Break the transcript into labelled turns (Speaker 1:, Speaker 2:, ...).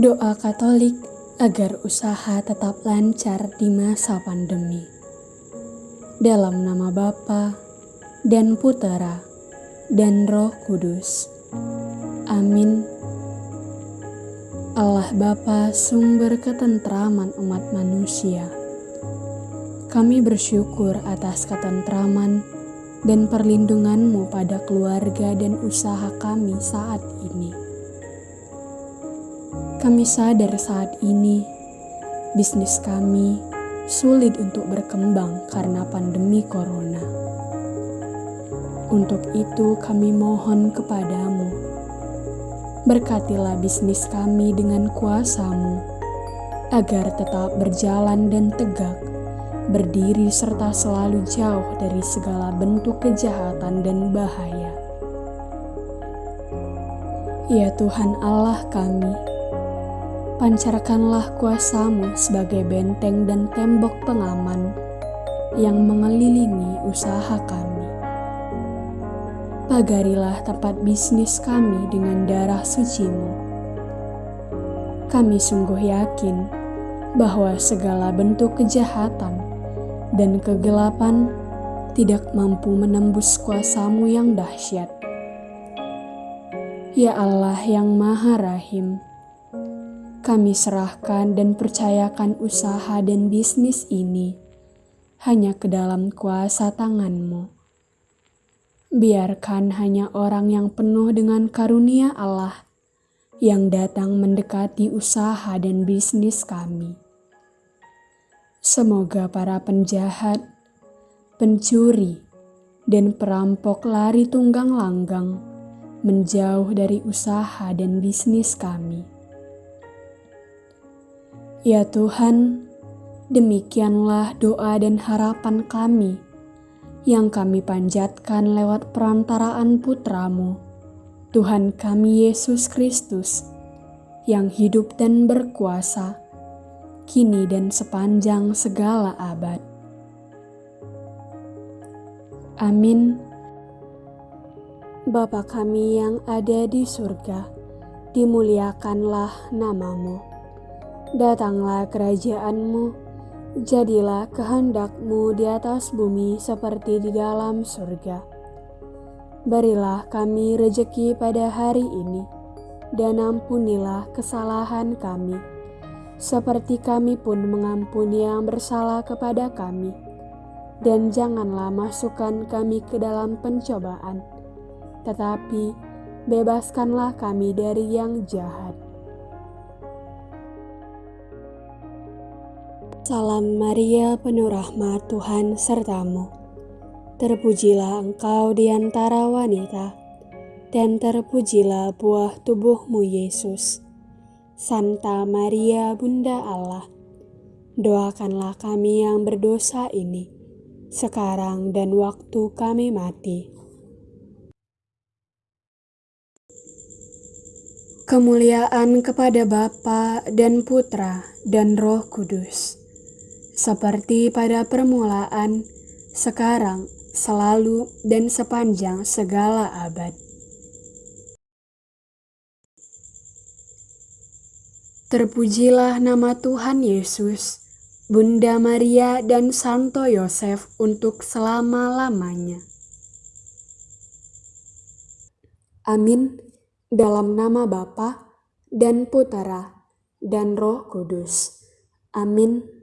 Speaker 1: Doa Katolik agar usaha tetap lancar di masa pandemi. Dalam nama Bapa dan Putera dan Roh Kudus. Amin. Allah Bapa sumber ketentraman umat manusia. Kami bersyukur atas ketentraman dan perlindunganmu pada keluarga dan usaha kami saat ini. Kami sadar saat ini bisnis kami sulit untuk berkembang karena pandemi corona. Untuk itu kami mohon kepadamu, berkatilah bisnis kami dengan kuasamu, agar tetap berjalan dan tegak, berdiri serta selalu jauh dari segala bentuk kejahatan dan bahaya. Ya Tuhan Allah kami, pancarkanlah kuasamu sebagai benteng dan tembok pengaman yang mengelilingi usaha kami. Pagarilah tempat bisnis kami dengan darah sucimu. Kami sungguh yakin bahwa segala bentuk kejahatan dan kegelapan tidak mampu menembus kuasamu yang dahsyat. Ya Allah yang Maha Rahim, kami serahkan dan percayakan usaha dan bisnis ini hanya ke dalam kuasa tanganmu. Biarkan hanya orang yang penuh dengan karunia Allah yang datang mendekati usaha dan bisnis kami. Semoga para penjahat, pencuri, dan perampok lari tunggang langgang menjauh dari usaha dan bisnis kami. Ya Tuhan, demikianlah doa dan harapan kami yang kami panjatkan lewat perantaraan putramu, Tuhan kami Yesus Kristus, yang hidup dan berkuasa, kini dan sepanjang segala abad. Amin. Bapa kami yang ada di surga, dimuliakanlah namamu Datanglah kerajaanmu, jadilah kehendakmu di atas bumi seperti di dalam surga. Berilah kami rejeki pada hari ini, dan ampunilah kesalahan kami, seperti kami pun mengampuni yang bersalah kepada kami. Dan janganlah masukkan kami ke dalam pencobaan, tetapi bebaskanlah kami dari yang jahat Salam Maria, penuh rahmat Tuhan sertamu. Terpujilah engkau di antara wanita, dan terpujilah buah tubuhmu Yesus. Santa Maria, Bunda Allah, doakanlah kami yang berdosa ini, sekarang dan waktu kami mati. Kemuliaan kepada Bapa dan Putra dan Roh Kudus seperti pada permulaan, sekarang, selalu, dan sepanjang segala abad. Terpujilah nama Tuhan Yesus, Bunda Maria, dan Santo Yosef untuk selama-lamanya. Amin. Dalam nama Bapa dan Putera dan Roh Kudus. Amin.